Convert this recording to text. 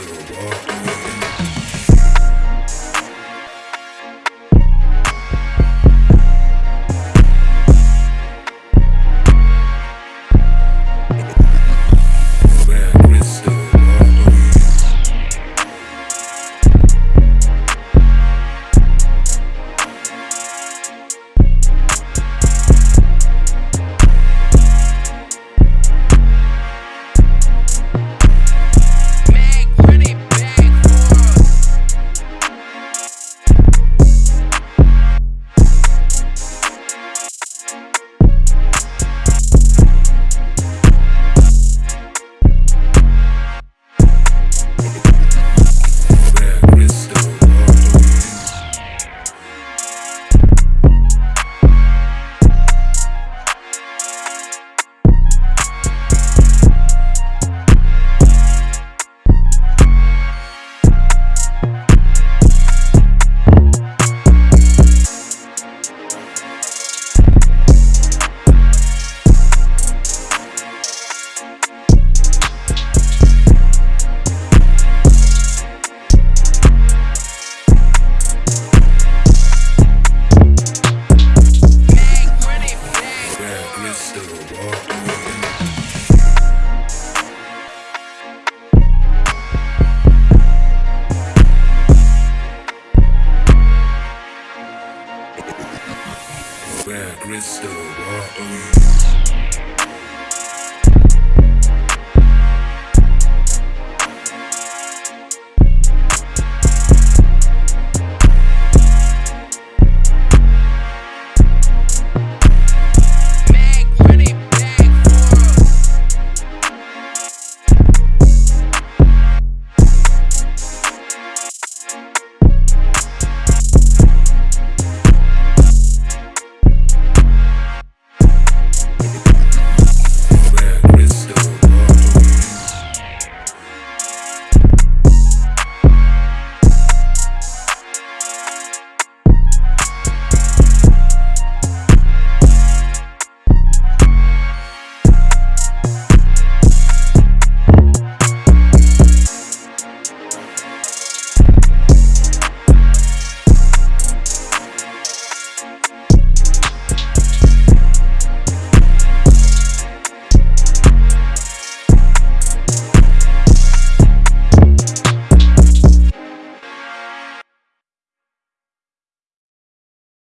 뜨거워 Where crystal water